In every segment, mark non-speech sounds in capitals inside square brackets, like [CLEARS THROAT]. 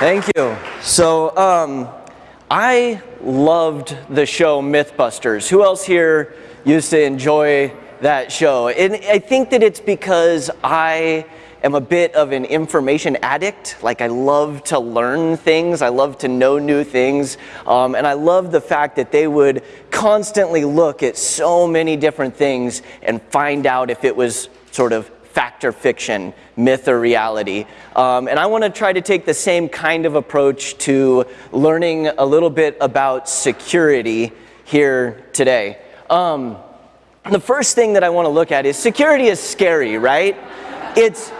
Thank you. So, um, I loved the show Mythbusters. Who else here used to enjoy that show? And I think that it's because I am a bit of an information addict. Like I love to learn things, I love to know new things, um, and I love the fact that they would constantly look at so many different things and find out if it was sort of fact or fiction, myth or reality. Um, and I want to try to take the same kind of approach to learning a little bit about security here today. Um, the first thing that I want to look at is security is scary, right? It's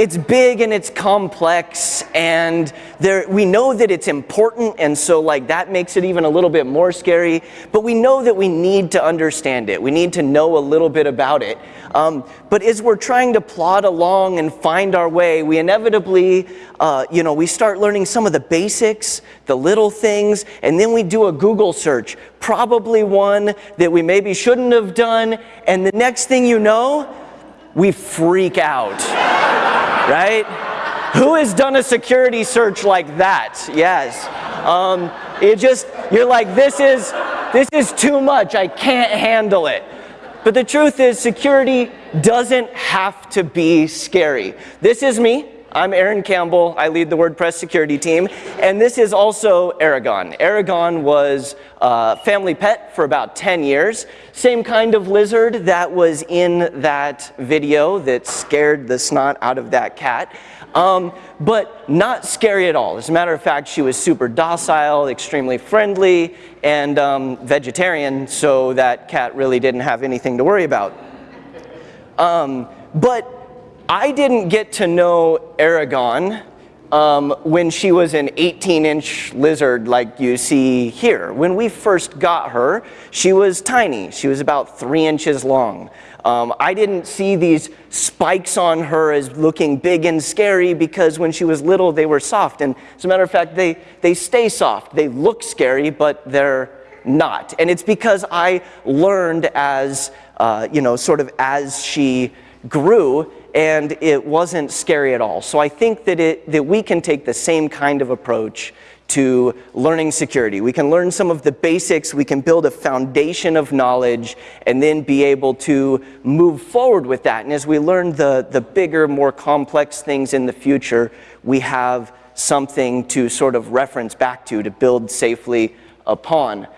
it's big and it's complex and there, we know that it's important and so like that makes it even a little bit more scary but we know that we need to understand it. We need to know a little bit about it. Um, but as we're trying to plod along and find our way we inevitably uh, you know we start learning some of the basics the little things and then we do a Google search probably one that we maybe shouldn't have done and the next thing you know we freak out [LAUGHS] right? Who has done a security search like that? Yes. Um, it just, you're like, this is, this is too much. I can't handle it. But the truth is, security doesn't have to be scary. This is me. I'm Aaron Campbell. I lead the WordPress security team. And this is also Aragon. Aragon was a family pet for about 10 years. Same kind of lizard that was in that video that scared the snot out of that cat. Um, but not scary at all. As a matter of fact, she was super docile, extremely friendly, and um, vegetarian, so that cat really didn't have anything to worry about. Um, but I didn't get to know Aragon um, when she was an 18-inch lizard like you see here. When we first got her, she was tiny. She was about three inches long. Um, I didn't see these spikes on her as looking big and scary because when she was little, they were soft. And as a matter of fact, they, they stay soft. They look scary, but they're not. And it's because I learned as, uh, you know, sort of as she grew and it wasn't scary at all. So I think that, it, that we can take the same kind of approach to learning security. We can learn some of the basics, we can build a foundation of knowledge, and then be able to move forward with that. And as we learn the, the bigger, more complex things in the future, we have something to sort of reference back to, to build safely upon.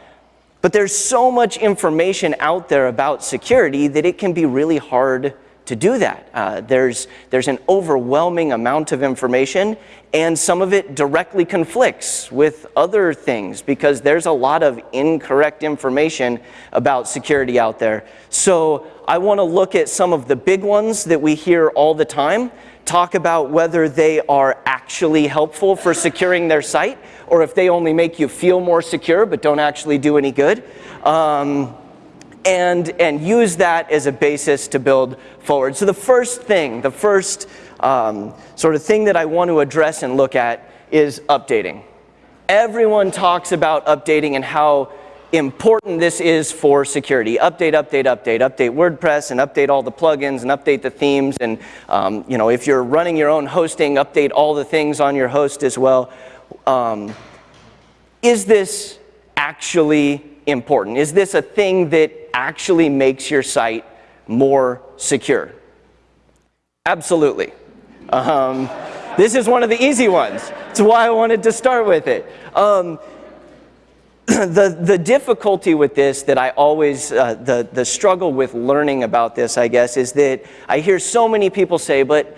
But there's so much information out there about security that it can be really hard to do that. Uh, there's, there's an overwhelming amount of information and some of it directly conflicts with other things because there's a lot of incorrect information about security out there. So I want to look at some of the big ones that we hear all the time, talk about whether they are actually helpful for securing their site or if they only make you feel more secure but don't actually do any good. Um, and, and use that as a basis to build forward. So the first thing, the first um, sort of thing that I want to address and look at is updating. Everyone talks about updating and how important this is for security. Update, update, update, update WordPress and update all the plugins and update the themes and um, you know if you're running your own hosting, update all the things on your host as well. Um, is this actually important? Is this a thing that actually makes your site more secure? Absolutely. Um, this is one of the easy ones. That's why I wanted to start with it. Um, [CLEARS THROAT] the, the difficulty with this that I always, uh, the, the struggle with learning about this, I guess, is that I hear so many people say, but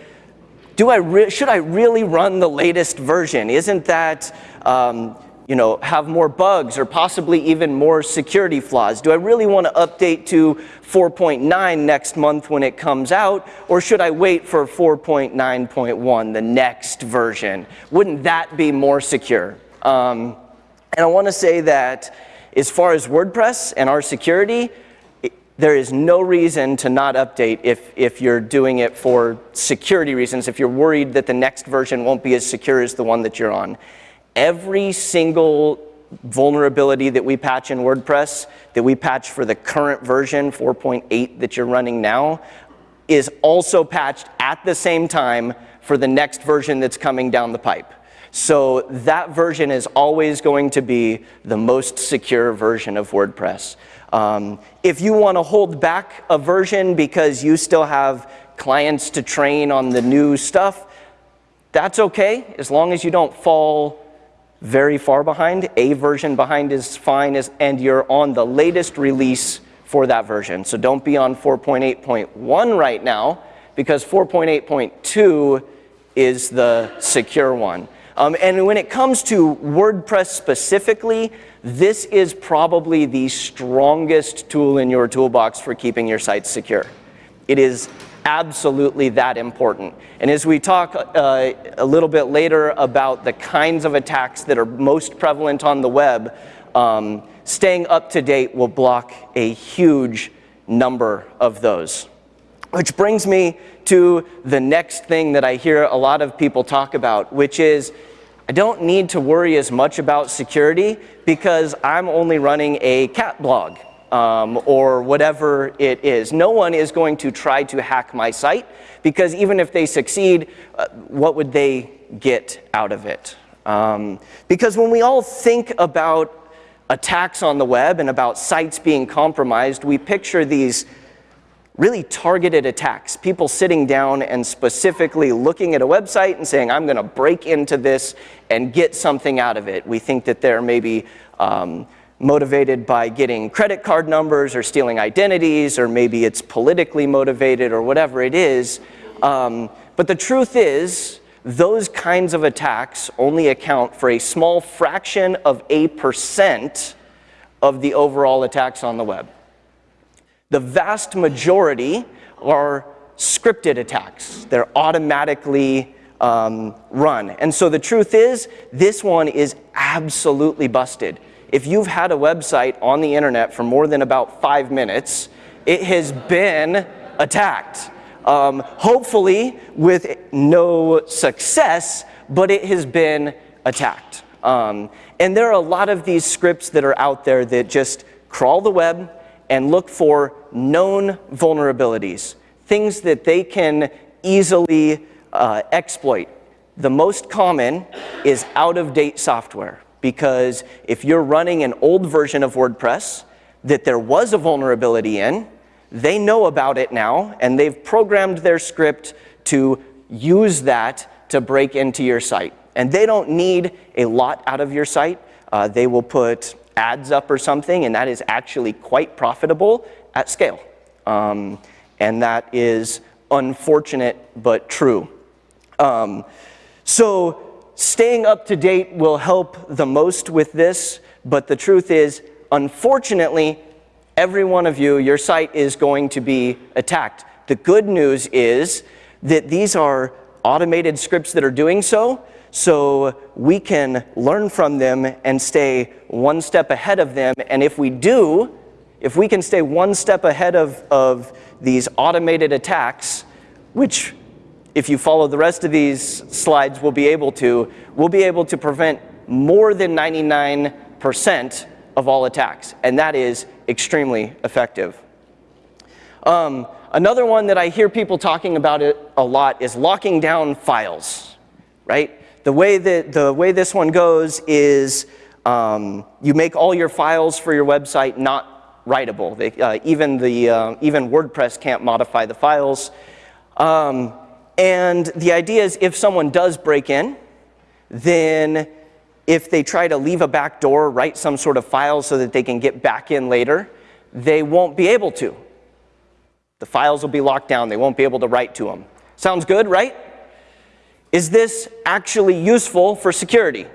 do I should I really run the latest version? Isn't that, um, you know, have more bugs or possibly even more security flaws? Do I really want to update to 4.9 next month when it comes out, or should I wait for 4.9.1, the next version? Wouldn't that be more secure? Um, and I want to say that as far as WordPress and our security, there is no reason to not update if, if you're doing it for security reasons, if you're worried that the next version won't be as secure as the one that you're on every single vulnerability that we patch in WordPress, that we patch for the current version, 4.8 that you're running now, is also patched at the same time for the next version that's coming down the pipe. So that version is always going to be the most secure version of WordPress. Um, if you want to hold back a version because you still have clients to train on the new stuff, that's okay, as long as you don't fall very far behind. A version behind is fine, and you're on the latest release for that version. So don't be on 4.8.1 right now, because 4.8.2 is the secure one. Um, and when it comes to WordPress specifically, this is probably the strongest tool in your toolbox for keeping your site secure. It is absolutely that important. And as we talk uh, a little bit later about the kinds of attacks that are most prevalent on the web, um, staying up to date will block a huge number of those. Which brings me to the next thing that I hear a lot of people talk about, which is I don't need to worry as much about security because I'm only running a cat blog um, or whatever it is. No one is going to try to hack my site because even if they succeed, uh, what would they get out of it? Um, because when we all think about attacks on the web and about sites being compromised, we picture these really targeted attacks, people sitting down and specifically looking at a website and saying, I'm going to break into this and get something out of it. We think that they're maybe um, motivated by getting credit card numbers or stealing identities, or maybe it's politically motivated or whatever it is. Um, but the truth is, those kinds of attacks only account for a small fraction of a percent of the overall attacks on the web. The vast majority are scripted attacks. They're automatically um, run. And so the truth is, this one is absolutely busted. If you've had a website on the internet for more than about five minutes, it has been attacked. Um, hopefully with no success, but it has been attacked. Um, and there are a lot of these scripts that are out there that just crawl the web, and look for known vulnerabilities, things that they can easily uh, exploit. The most common is out-of-date software because if you're running an old version of WordPress that there was a vulnerability in, they know about it now and they've programmed their script to use that to break into your site. And they don't need a lot out of your site. Uh, they will put ads up or something, and that is actually quite profitable at scale. Um, and that is unfortunate but true. Um, so staying up to date will help the most with this, but the truth is, unfortunately, every one of you, your site is going to be attacked. The good news is that these are automated scripts that are doing so, so we can learn from them and stay one step ahead of them. And if we do, if we can stay one step ahead of, of these automated attacks, which if you follow the rest of these slides, we'll be able to, we'll be able to prevent more than 99% of all attacks. And that is extremely effective. Um, another one that I hear people talking about it a lot is locking down files, right? The way, that, the way this one goes is um, you make all your files for your website not writable. They, uh, even, the, uh, even WordPress can't modify the files. Um, and the idea is if someone does break in, then if they try to leave a back door, write some sort of file so that they can get back in later, they won't be able to. The files will be locked down. They won't be able to write to them. Sounds good, right? Is this actually useful for security?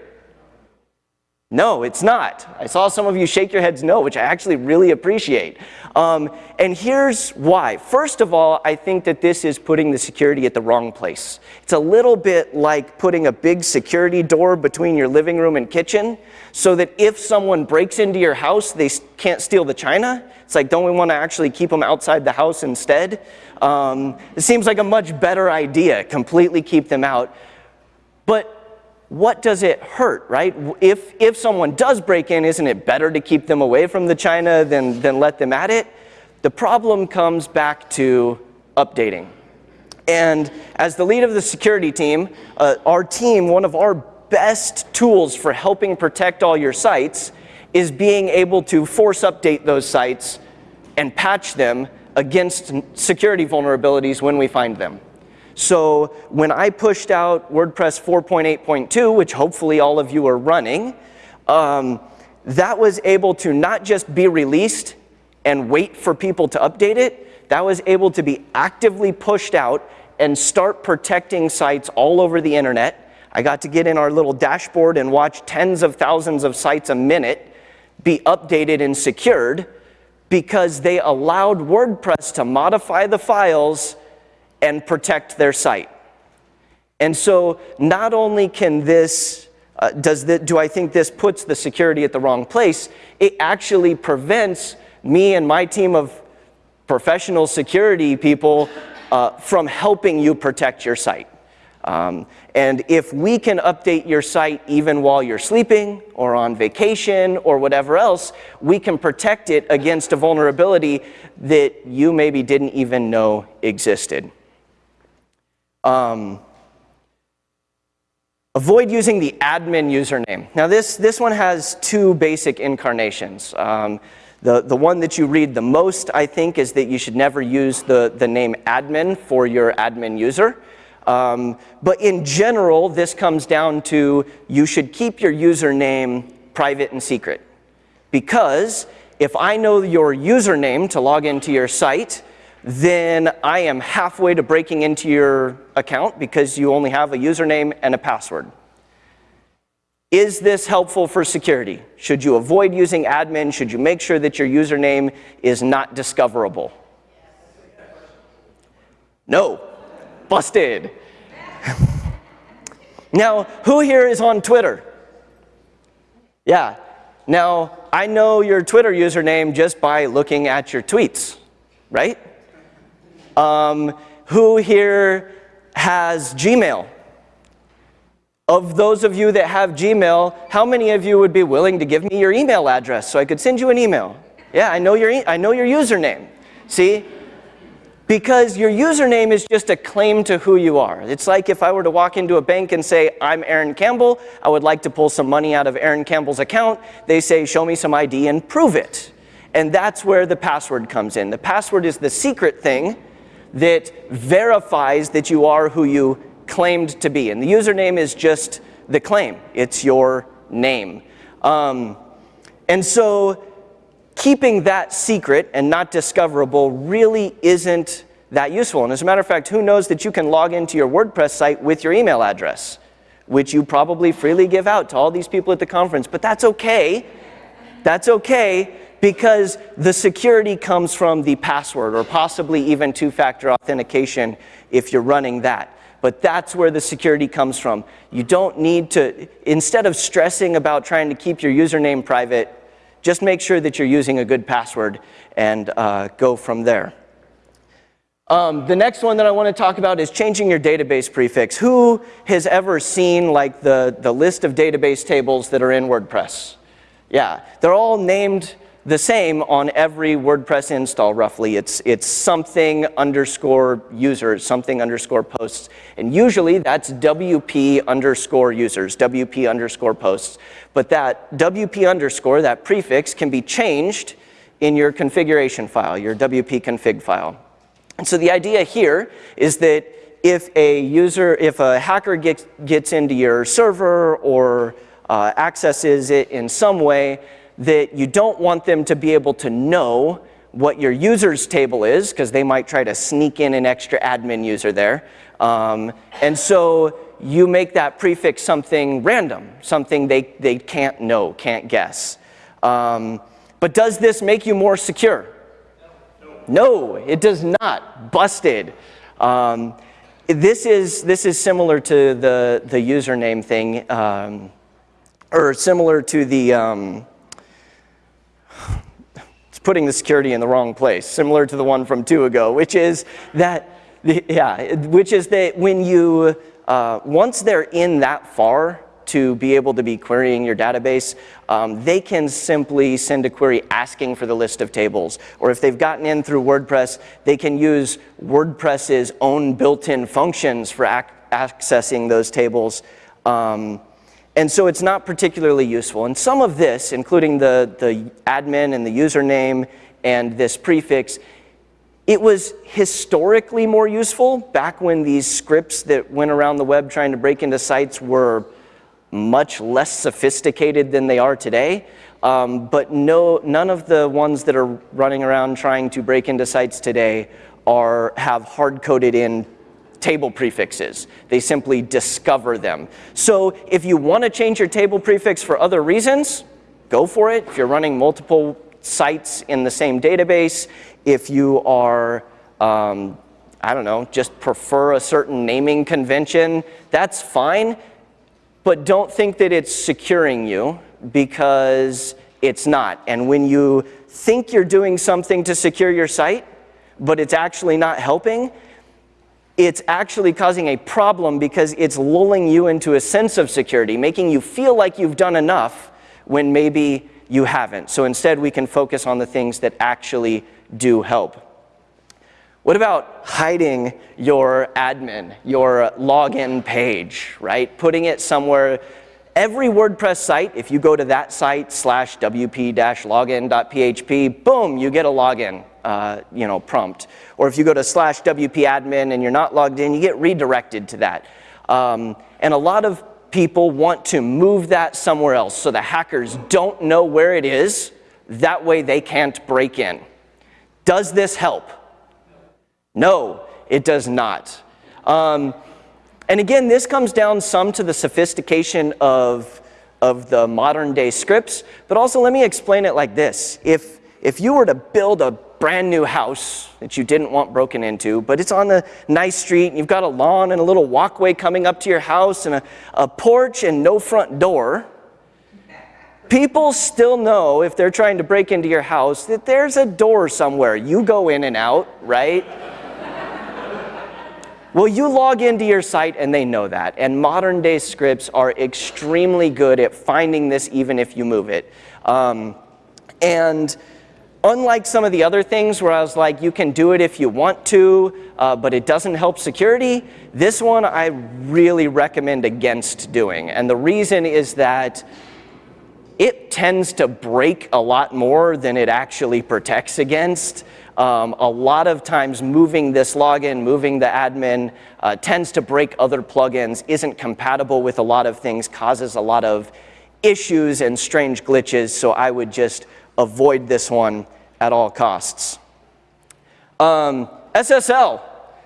No, it's not. I saw some of you shake your heads no, which I actually really appreciate. Um, and here's why. First of all, I think that this is putting the security at the wrong place. It's a little bit like putting a big security door between your living room and kitchen so that if someone breaks into your house, they can't steal the china. It's like, don't we want to actually keep them outside the house instead? Um, it seems like a much better idea, completely keep them out. But what does it hurt, right? If, if someone does break in, isn't it better to keep them away from the china than, than let them at it? The problem comes back to updating. And as the lead of the security team, uh, our team, one of our best tools for helping protect all your sites is being able to force update those sites and patch them against security vulnerabilities when we find them. So when I pushed out WordPress 4.8.2, which hopefully all of you are running, um, that was able to not just be released and wait for people to update it, that was able to be actively pushed out and start protecting sites all over the internet. I got to get in our little dashboard and watch tens of thousands of sites a minute be updated and secured because they allowed WordPress to modify the files and protect their site. And so not only can this, uh, does the, do I think this puts the security at the wrong place, it actually prevents me and my team of professional security people uh, from helping you protect your site. Um, and if we can update your site even while you're sleeping or on vacation or whatever else, we can protect it against a vulnerability that you maybe didn't even know existed. Um, avoid using the admin username. Now this, this one has two basic incarnations. Um, the, the one that you read the most, I think, is that you should never use the, the name admin for your admin user. Um, but in general, this comes down to you should keep your username private and secret. Because if I know your username to log into your site, then I am halfway to breaking into your account because you only have a username and a password. Is this helpful for security? Should you avoid using admin? Should you make sure that your username is not discoverable? No. Busted. [LAUGHS] now, who here is on Twitter? Yeah. Now, I know your Twitter username just by looking at your tweets, right? Um, who here has Gmail? Of those of you that have Gmail, how many of you would be willing to give me your email address so I could send you an email? Yeah, I know your, e I know your username. See? Because your username is just a claim to who you are. It's like if I were to walk into a bank and say, I'm Aaron Campbell, I would like to pull some money out of Aaron Campbell's account. They say, show me some ID and prove it. And that's where the password comes in. The password is the secret thing that verifies that you are who you claimed to be. And the username is just the claim. It's your name. Um, and so keeping that secret and not discoverable really isn't that useful. And as a matter of fact, who knows that you can log into your WordPress site with your email address, which you probably freely give out to all these people at the conference. But that's okay. That's okay because the security comes from the password or possibly even two-factor authentication if you're running that but that's where the security comes from. You don't need to, instead of stressing about trying to keep your username private, just make sure that you're using a good password and uh, go from there. Um, the next one that I want to talk about is changing your database prefix. Who has ever seen like the, the list of database tables that are in WordPress? Yeah, they're all named the same on every WordPress install roughly. It's, it's something underscore users, something underscore posts. And usually that's WP underscore users, WP underscore posts. But that WP underscore, that prefix, can be changed in your configuration file, your WP config file. And so the idea here is that if a user, if a hacker gets, gets into your server or uh, accesses it in some way, that you don't want them to be able to know what your users table is, because they might try to sneak in an extra admin user there. Um, and so you make that prefix something random, something they, they can't know, can't guess. Um, but does this make you more secure? No, it does not. Busted. Um, this, is, this is similar to the, the username thing, um, or similar to the, um, it's putting the security in the wrong place, similar to the one from two ago, which is that, yeah, which is that when you, uh, once they're in that far to be able to be querying your database, um, they can simply send a query asking for the list of tables. Or if they've gotten in through WordPress, they can use WordPress's own built-in functions for ac accessing those tables. Um, And so it's not particularly useful. And some of this, including the, the admin and the username and this prefix, it was historically more useful back when these scripts that went around the web trying to break into sites were much less sophisticated than they are today. Um, but no, none of the ones that are running around trying to break into sites today are, have hard-coded in table prefixes. They simply discover them. So if you want to change your table prefix for other reasons, go for it. If you're running multiple sites in the same database, if you are, um, I don't know, just prefer a certain naming convention, that's fine. But don't think that it's securing you because it's not. And when you think you're doing something to secure your site, but it's actually not helping, it's actually causing a problem because it's lulling you into a sense of security, making you feel like you've done enough when maybe you haven't. So instead, we can focus on the things that actually do help. What about hiding your admin, your login page, right? Putting it somewhere every WordPress site, if you go to that site slash wp-login.php, boom, you get a login uh, you know, prompt. Or if you go to slash wp-admin and you're not logged in, you get redirected to that. Um, and a lot of people want to move that somewhere else so the hackers don't know where it is. That way they can't break in. Does this help? No, it does not. Um, and again, this comes down some to the sophistication of, of the modern day scripts, but also let me explain it like this. If, if you were to build a brand new house that you didn't want broken into, but it's on a nice street and you've got a lawn and a little walkway coming up to your house and a, a porch and no front door, people still know if they're trying to break into your house that there's a door somewhere. You go in and out, right? [LAUGHS] Well, you log into your site and they know that. And modern day scripts are extremely good at finding this even if you move it. Um, and unlike some of the other things where I was like, you can do it if you want to, uh, but it doesn't help security, this one I really recommend against doing. And the reason is that it tends to break a lot more than it actually protects against. Um, a lot of times moving this login, moving the admin, uh, tends to break other plugins, isn't compatible with a lot of things, causes a lot of issues and strange glitches, so I would just avoid this one at all costs. Um, SSL.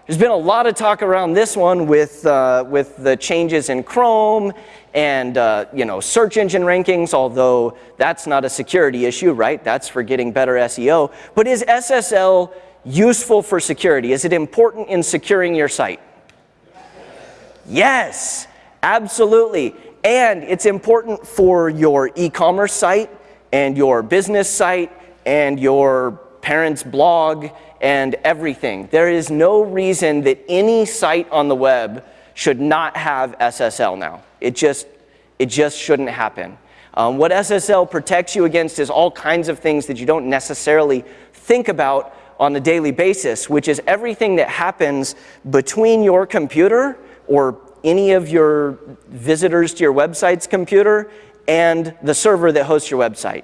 There's been a lot of talk around this one with, uh, with the changes in Chrome and uh, you know, search engine rankings, although that's not a security issue, right? That's for getting better SEO. But is SSL useful for security? Is it important in securing your site? Yes, absolutely. And it's important for your e-commerce site and your business site and your parents' blog and everything. There is no reason that any site on the web should not have SSL now. It just, it just shouldn't happen. Um, what SSL protects you against is all kinds of things that you don't necessarily think about on a daily basis, which is everything that happens between your computer or any of your visitors to your website's computer and the server that hosts your website.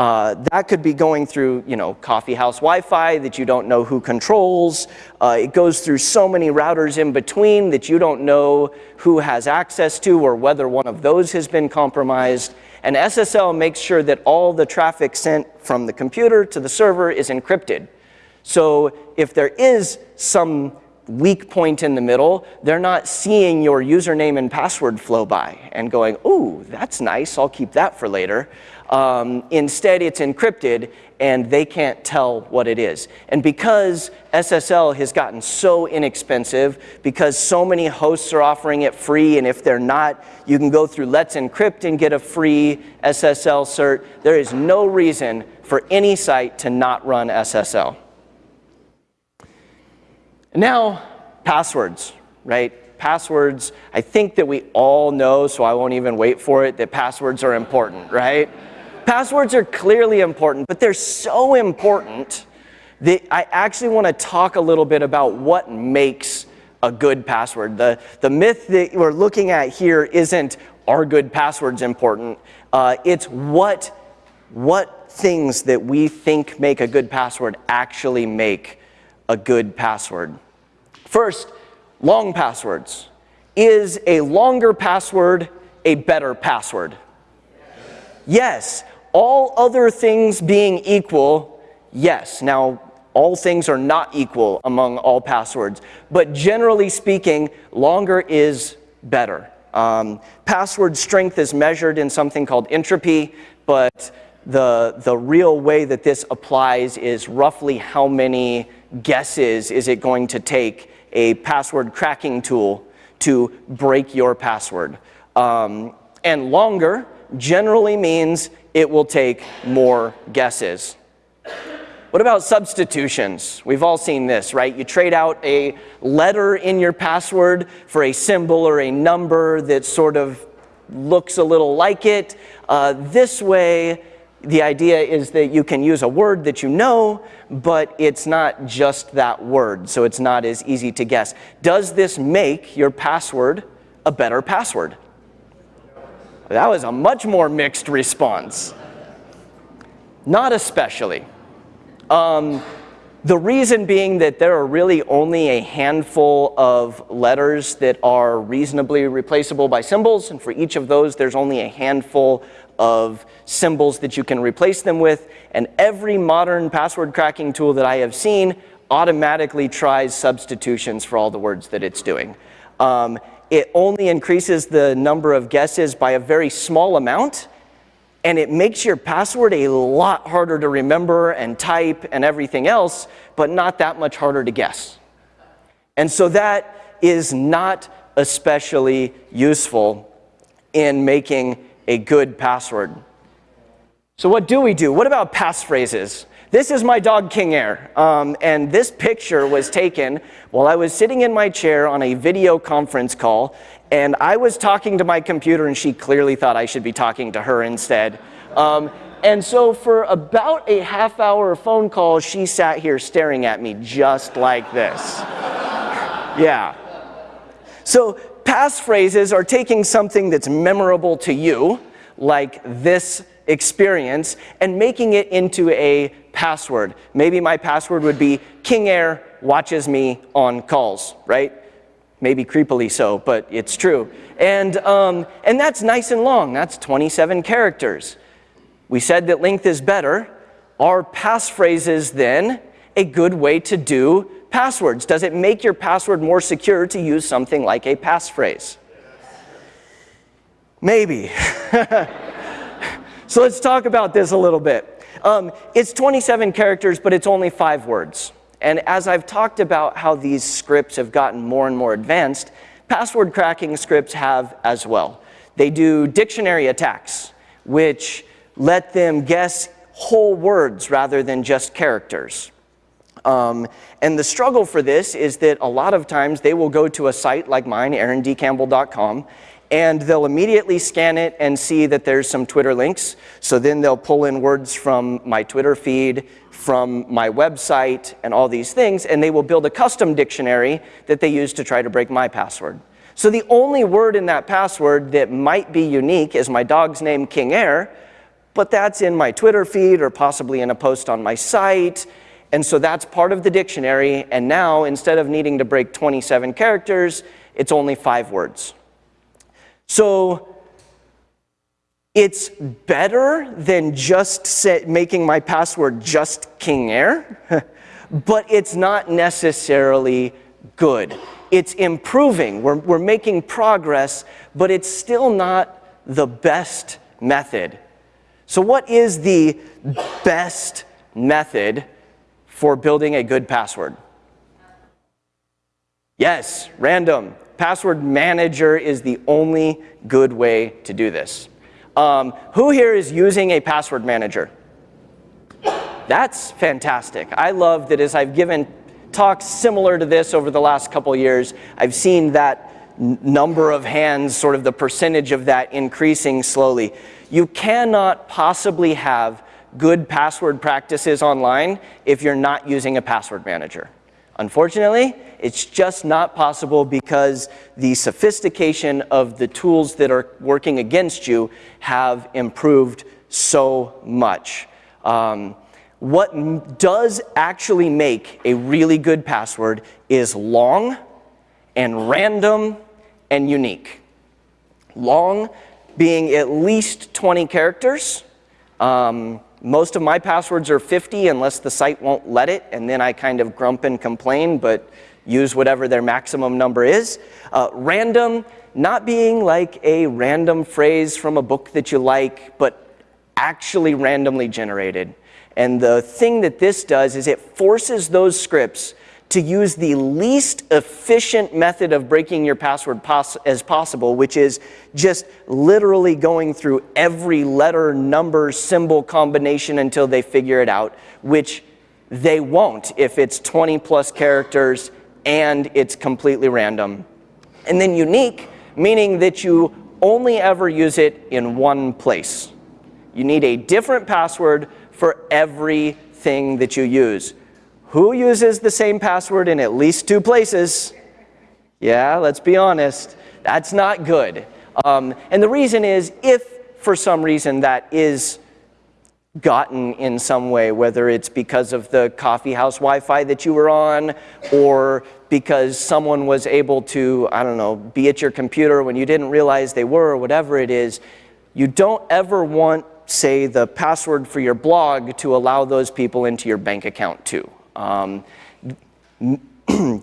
Uh, that could be going through, you know, coffee house Wi-Fi that you don't know who controls. Uh, it goes through so many routers in between that you don't know who has access to or whether one of those has been compromised. And SSL makes sure that all the traffic sent from the computer to the server is encrypted. So if there is some weak point in the middle, they're not seeing your username and password flow by and going, ooh, that's nice, I'll keep that for later. Um, instead, it's encrypted and they can't tell what it is. And because SSL has gotten so inexpensive, because so many hosts are offering it free, and if they're not, you can go through Let's Encrypt and get a free SSL cert, there is no reason for any site to not run SSL. Now, passwords, right? Passwords, I think that we all know, so I won't even wait for it, that passwords are important, right? Passwords are clearly important, but they're so important that I actually want to talk a little bit about what makes a good password. The, the myth that we're looking at here isn't are good passwords important? Uh, it's what, what things that we think make a good password actually make a good password. First, long passwords. Is a longer password a better password? Yes. All other things being equal, yes. Now, all things are not equal among all passwords, but generally speaking, longer is better. Um, password strength is measured in something called entropy, but the, the real way that this applies is roughly how many guesses is it going to take a password cracking tool to break your password. Um, and longer generally means it will take more guesses. What about substitutions? We've all seen this, right? You trade out a letter in your password for a symbol or a number that sort of looks a little like it. Uh, this way, the idea is that you can use a word that you know, but it's not just that word, so it's not as easy to guess. Does this make your password a better password? That was a much more mixed response. Not especially. Um, the reason being that there are really only a handful of letters that are reasonably replaceable by symbols, and for each of those there's only a handful of symbols that you can replace them with, and every modern password cracking tool that I have seen automatically tries substitutions for all the words that it's doing. Um, it only increases the number of guesses by a very small amount, and it makes your password a lot harder to remember and type and everything else, but not that much harder to guess. And so that is not especially useful in making a good password. So what do we do? What about passphrases? This is my dog King Air, um, and this picture was taken while I was sitting in my chair on a video conference call, and I was talking to my computer, and she clearly thought I should be talking to her instead. Um, and so for about a half hour of phone call, she sat here staring at me just like this. [LAUGHS] yeah. So passphrases are taking something that's memorable to you, like this experience, and making it into a password. Maybe my password would be King Air watches me on calls, right? Maybe creepily so, but it's true. And, um, and that's nice and long. That's 27 characters. We said that length is better. Are passphrases then a good way to do passwords? Does it make your password more secure to use something like a passphrase? Maybe. [LAUGHS] so let's talk about this a little bit. Um, it's 27 characters, but it's only five words. And as I've talked about how these scripts have gotten more and more advanced, password cracking scripts have as well. They do dictionary attacks, which let them guess whole words rather than just characters. Um, and the struggle for this is that a lot of times they will go to a site like mine, aarondcampbell.com, and they'll immediately scan it and see that there's some Twitter links. So then they'll pull in words from my Twitter feed, from my website, and all these things, and they will build a custom dictionary that they use to try to break my password. So the only word in that password that might be unique is my dog's name, King Air, but that's in my Twitter feed or possibly in a post on my site. And so that's part of the dictionary, and now instead of needing to break 27 characters, it's only five words. So it's better than just set, making my password just King Air, [LAUGHS] but it's not necessarily good. It's improving. We're, we're making progress, but it's still not the best method. So what is the best method for building a good password? Yes, random. Password Manager is the only good way to do this. Um, who here is using a password manager? That's fantastic. I love that as I've given talks similar to this over the last couple years, I've seen that number of hands, sort of the percentage of that increasing slowly. You cannot possibly have good password practices online if you're not using a password manager. Unfortunately, it's just not possible because the sophistication of the tools that are working against you have improved so much. Um, what does actually make a really good password is long and random and unique. Long being at least 20 characters. Um, most of my passwords are 50 unless the site won't let it, and then I kind of grump and complain, but use whatever their maximum number is. Uh, random, not being like a random phrase from a book that you like, but actually randomly generated. And the thing that this does is it forces those scripts to use the least efficient method of breaking your password pos as possible, which is just literally going through every letter, number, symbol combination until they figure it out, which they won't if it's 20 plus characters and it's completely random. And then unique, meaning that you only ever use it in one place. You need a different password for everything that you use. Who uses the same password in at least two places? Yeah, let's be honest. That's not good. Um, and the reason is if for some reason that is gotten in some way, whether it's because of the coffee house Wi-Fi that you were on or because someone was able to, I don't know, be at your computer when you didn't realize they were or whatever it is, you don't ever want, say, the password for your blog to allow those people into your bank account too. Um,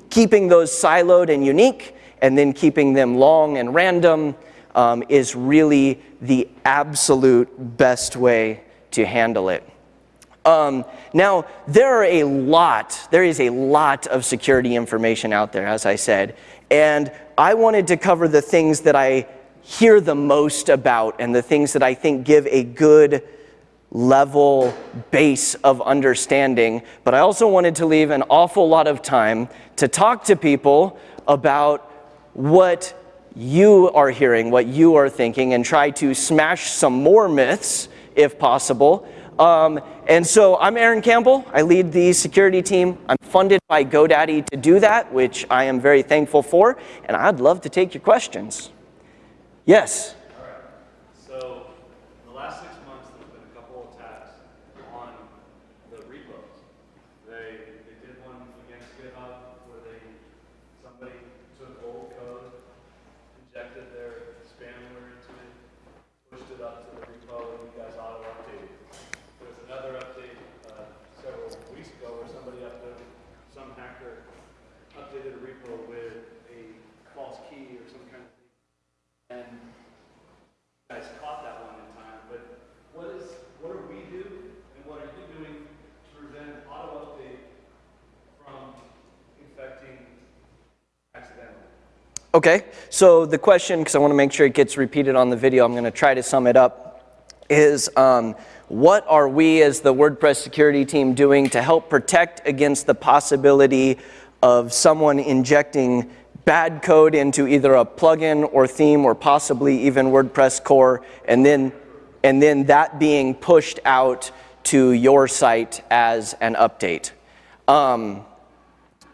keeping those siloed and unique and then keeping them long and random um, is really the absolute best way to handle it. Um, now, there are a lot, there is a lot of security information out there, as I said, and I wanted to cover the things that I hear the most about and the things that I think give a good level base of understanding, but I also wanted to leave an awful lot of time to talk to people about what you are hearing, what you are thinking, and try to smash some more myths, if possible. Um, and so I'm Aaron Campbell. I lead the security team. I'm funded by GoDaddy to do that, which I am very thankful for, and I'd love to take your questions. Yes? Okay, so the question, because I want to make sure it gets repeated on the video, I'm going to try to sum it up, is um, what are we as the WordPress security team doing to help protect against the possibility of someone injecting bad code into either a plugin or theme or possibly even WordPress core and then, and then that being pushed out to your site as an update. Um,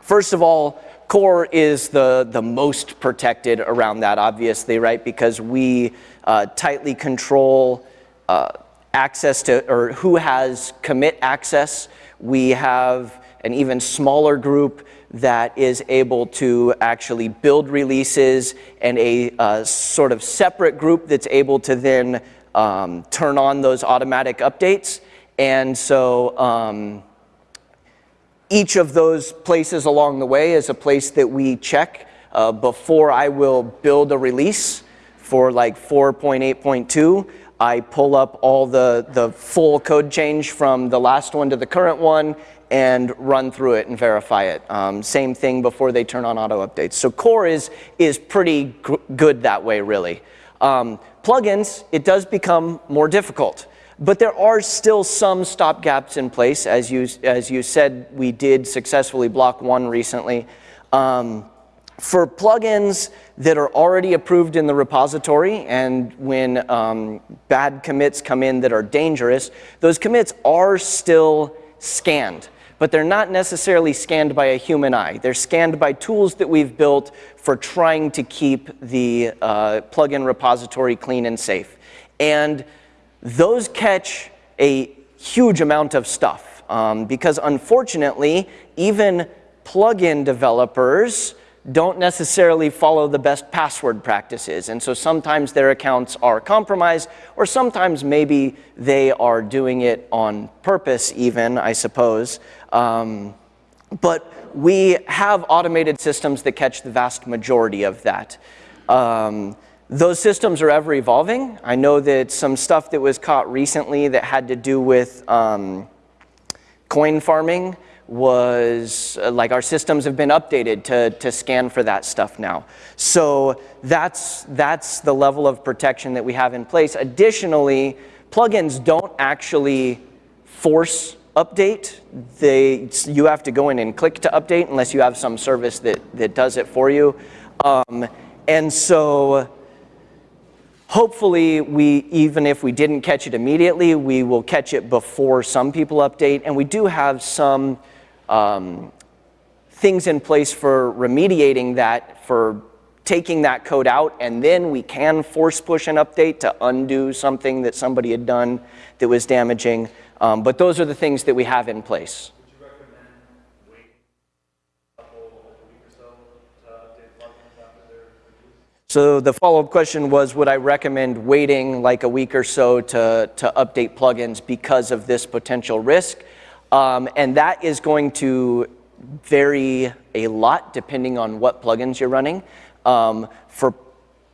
first of all, core is the, the most protected around that, obviously, right? Because we uh, tightly control uh, access to, or who has commit access. We have an even smaller group that is able to actually build releases and a uh, sort of separate group that's able to then um, turn on those automatic updates. And so um, each of those places along the way is a place that we check uh, before I will build a release for like 4.8.2. I pull up all the, the full code change from the last one to the current one and run through it and verify it. Um, same thing before they turn on auto updates. So core is, is pretty good that way, really. Um, plugins, it does become more difficult. But there are still some stopgaps in place. As you, as you said, we did successfully block one recently. Um, for plugins that are already approved in the repository and when um, bad commits come in that are dangerous, those commits are still scanned. but they're not necessarily scanned by a human eye. They're scanned by tools that we've built for trying to keep the uh, plugin repository clean and safe. And those catch a huge amount of stuff um, because unfortunately, even plugin developers don't necessarily follow the best password practices. And so sometimes their accounts are compromised, or sometimes maybe they are doing it on purpose even, I suppose. Um, but we have automated systems that catch the vast majority of that. Um, those systems are ever evolving. I know that some stuff that was caught recently that had to do with um, coin farming was uh, like our systems have been updated to, to scan for that stuff now. So that's, that's the level of protection that we have in place. Additionally, plugins don't actually force update. They, you have to go in and click to update unless you have some service that, that does it for you. Um, and so Hopefully, we, even if we didn't catch it immediately, we will catch it before some people update. And we do have some um, things in place for remediating that, for taking that code out, and then we can force push an update to undo something that somebody had done that was damaging. Um, but those are the things that we have in place. So the follow-up question was, would I recommend waiting like a week or so to, to update plugins because of this potential risk? Um, and that is going to vary a lot depending on what plugins you're running. Um, for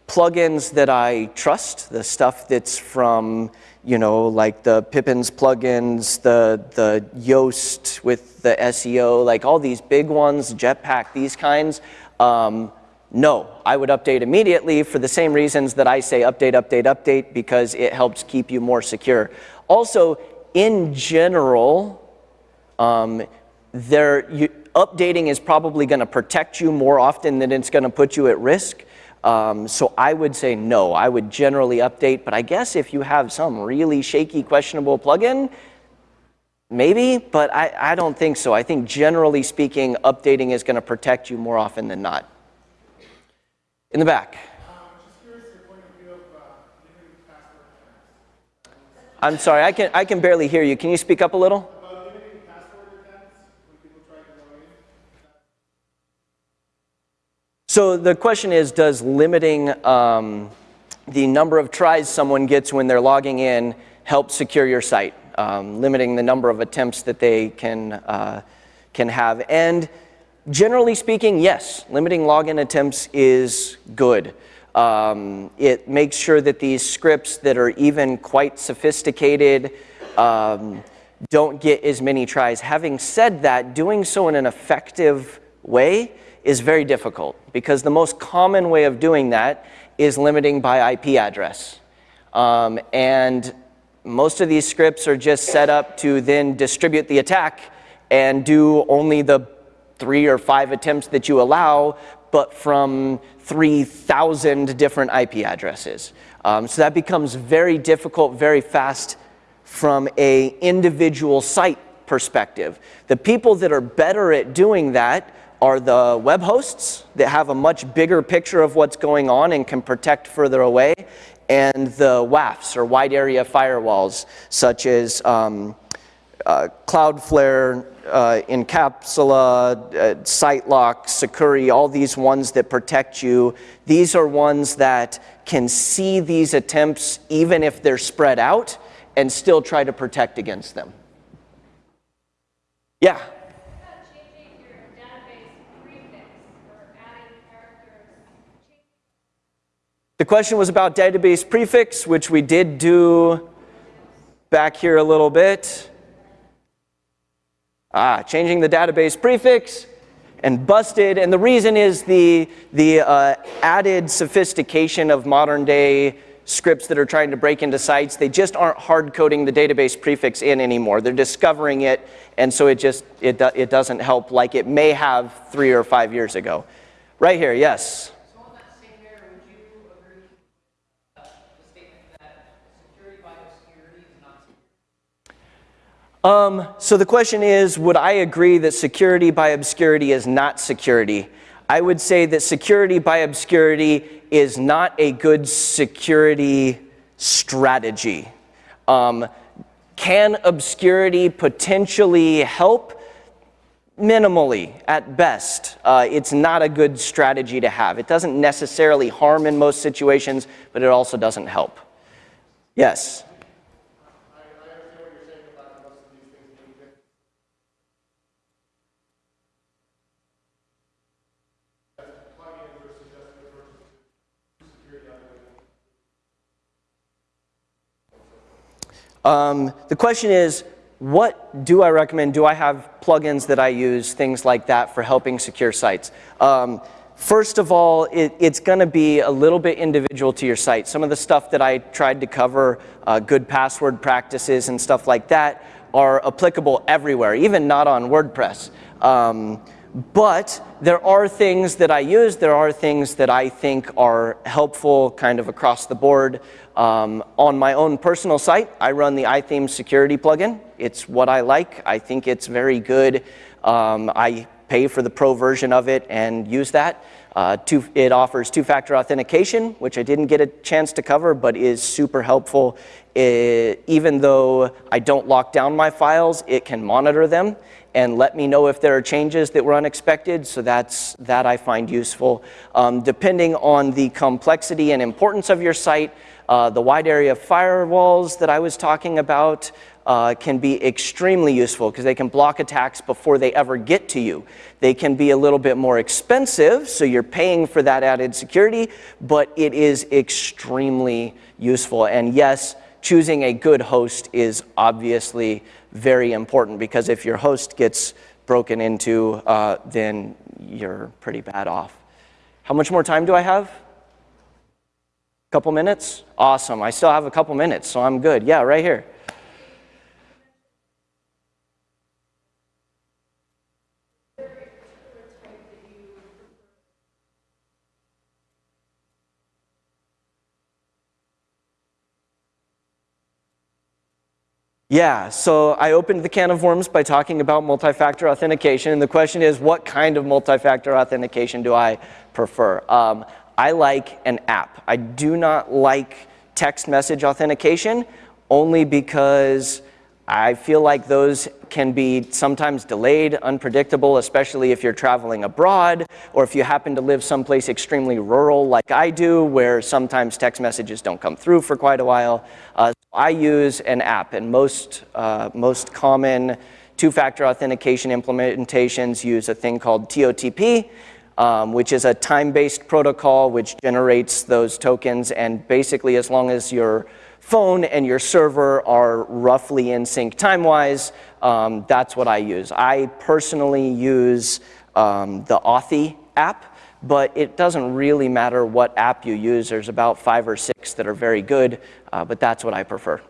plugins that I trust, the stuff that's from, you know, like the Pippins plugins, the, the Yoast with the SEO, like all these big ones, Jetpack, these kinds, um, no, I would update immediately for the same reasons that I say update, update, update, because it helps keep you more secure. Also, in general, um, there, you, updating is probably going to protect you more often than it's going to put you at risk. Um, so I would say no, I would generally update, but I guess if you have some really shaky, questionable plugin, maybe, but I, I don't think so. I think generally speaking, updating is going to protect you more often than not. In the back. I'm sorry, I can, I can barely hear you. Can you speak up a little? So the question is, does limiting um, the number of tries someone gets when they're logging in help secure your site? Um, limiting the number of attempts that they can, uh, can have. And Generally speaking, yes, limiting login attempts is good. Um, it makes sure that these scripts that are even quite sophisticated um, don't get as many tries. Having said that, doing so in an effective way is very difficult because the most common way of doing that is limiting by IP address. Um, and most of these scripts are just set up to then distribute the attack and do only the three or five attempts that you allow, but from 3,000 different IP addresses. Um, so that becomes very difficult, very fast from a individual site perspective. The people that are better at doing that are the web hosts that have a much bigger picture of what's going on and can protect further away, and the WAFs or wide area firewalls, such as um, Cloudflare, uh, Incapsula, uh, SiteLock, Sucuri, all these ones that protect you. These are ones that can see these attempts even if they're spread out and still try to protect against them. Yeah? The question was about database prefix, which we did do back here a little bit. Ah, changing the database prefix and busted. And the reason is the, the uh, added sophistication of modern day scripts that are trying to break into sites. They just aren't hard coding the database prefix in anymore. They're discovering it, and so it just it, it doesn't help like it may have three or five years ago. Right here, yes. Um, so the question is, would I agree that security by obscurity is not security? I would say that security by obscurity is not a good security strategy. Um, can obscurity potentially help? Minimally, at best. Uh, it's not a good strategy to have. It doesn't necessarily harm in most situations, but it also doesn't help. Yes? Um, the question is, what do I recommend? Do I have plugins that I use, things like that for helping secure sites? Um, first of all, it, it's going to be a little bit individual to your site. Some of the stuff that I tried to cover, uh, good password practices and stuff like that, are applicable everywhere, even not on WordPress. Um, but there are things that I use, there are things that I think are helpful kind of across the board. Um, on my own personal site, I run the iThemes security plugin. It's what I like. I think it's very good. Um, I pay for the pro version of it and use that. Uh, two, it offers two-factor authentication, which I didn't get a chance to cover, but is super helpful. It, even though I don't lock down my files, it can monitor them and let me know if there are changes that were unexpected. So that's, that I find useful. Um, depending on the complexity and importance of your site, uh, the wide area firewalls that I was talking about uh, can be extremely useful because they can block attacks before they ever get to you. They can be a little bit more expensive, so you're paying for that added security, but it is extremely useful. And yes, choosing a good host is obviously very important because if your host gets broken into, uh, then you're pretty bad off. How much more time do I have? A couple minutes? Awesome. I still have a couple minutes, so I'm good. Yeah, right here. Yeah, so I opened the can of worms by talking about multi-factor authentication, and the question is, what kind of multi-factor authentication do I prefer? Um, I like an app. I do not like text message authentication, only because I feel like those can be sometimes delayed, unpredictable, especially if you're traveling abroad or if you happen to live someplace extremely rural like I do where sometimes text messages don't come through for quite a while. Uh, I use an app and most, uh, most common two-factor authentication implementations use a thing called TOTP, um, which is a time-based protocol which generates those tokens and basically as long as your phone and your server are roughly in sync time-wise, um, that's what I use. I personally use um, the Authy app, but it doesn't really matter what app you use. There's about five or six that are very good, uh, but that's what I prefer.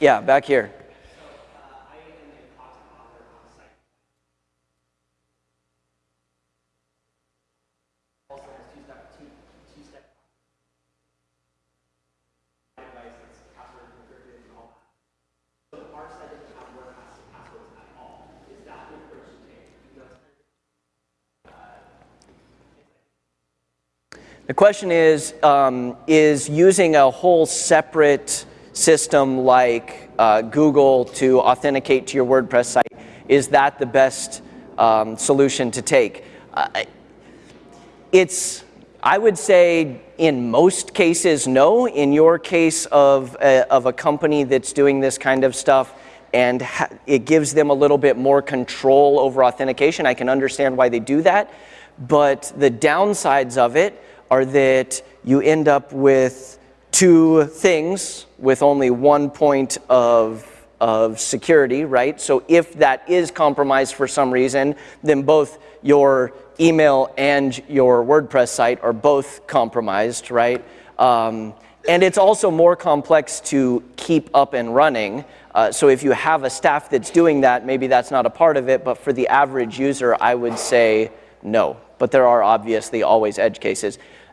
Yeah, back here. The question is, um, is using a whole separate system like uh, Google to authenticate to your WordPress site, is that the best um, solution to take? Uh, it's, I would say in most cases, no. In your case of a, of a company that's doing this kind of stuff, and it gives them a little bit more control over authentication. I can understand why they do that. But the downsides of it are that you end up with two things with only one point of, of security, right? So if that is compromised for some reason, then both your email and your WordPress site are both compromised, right? Um, and it's also more complex to keep up and running. Uh, so if you have a staff that's doing that, maybe that's not a part of it, but for the average user, I would say no. But there are obviously always edge cases.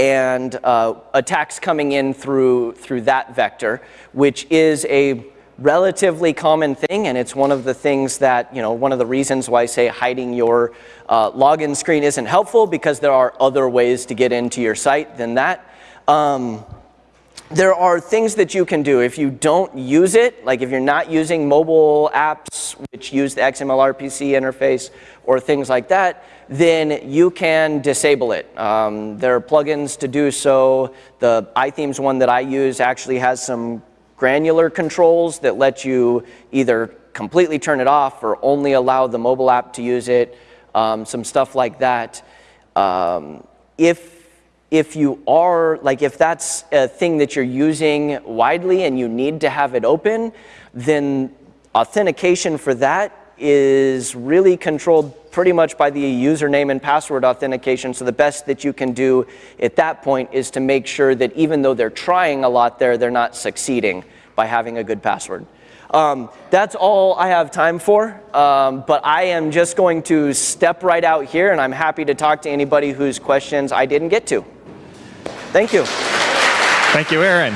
and uh, attacks coming in through, through that vector, which is a relatively common thing, and it's one of the things that, you know, one of the reasons why I say hiding your uh, login screen isn't helpful because there are other ways to get into your site than that. Um, there are things that you can do if you don't use it, like if you're not using mobile apps which use the XML RPC interface or things like that, then you can disable it. Um, there are plugins to do so. The iThemes one that I use actually has some granular controls that let you either completely turn it off or only allow the mobile app to use it, um, some stuff like that. Um, if, if you are, like if that's a thing that you're using widely and you need to have it open, then authentication for that is really controlled pretty much by the username and password authentication. So the best that you can do at that point is to make sure that even though they're trying a lot there, they're not succeeding by having a good password. Um, that's all I have time for, um, but I am just going to step right out here and I'm happy to talk to anybody whose questions I didn't get to. Thank you. Thank you, Aaron.